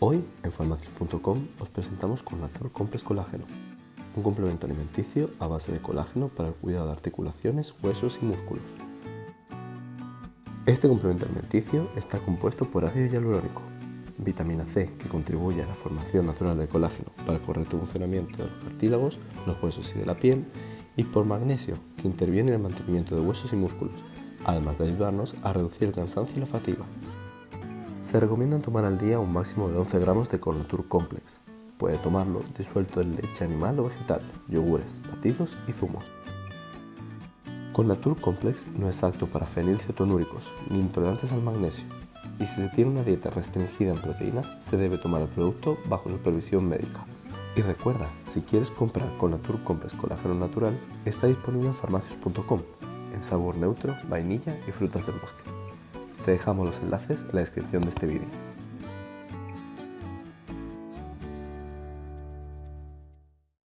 Hoy en farmacias.com os presentamos Connatur Complex Colágeno, un complemento alimenticio a base de colágeno para el cuidado de articulaciones, huesos y músculos. Este complemento alimenticio está compuesto por ácido hialurónico, vitamina C que contribuye a la formación natural de colágeno para el correcto funcionamiento de los cartílagos, los huesos y de la piel, y por magnesio que interviene en el mantenimiento de huesos y músculos, además de ayudarnos a reducir el cansancio y la fatiga. Se recomienda tomar al día un máximo de 11 gramos de Connatur Complex. Puede tomarlo disuelto en leche animal o vegetal, yogures, batidos y zumos. Connatur Complex no es apto para fenilcetonúricos ni intolerantes al magnesio, y si se tiene una dieta restringida en proteínas, se debe tomar el producto bajo supervisión médica. Y recuerda, si quieres comprar Connatur Complex Colágeno Natural, está disponible en farmacias.com, en sabor neutro, vainilla y frutas del bosque. Te dejamos los enlaces en la descripción de este vídeo.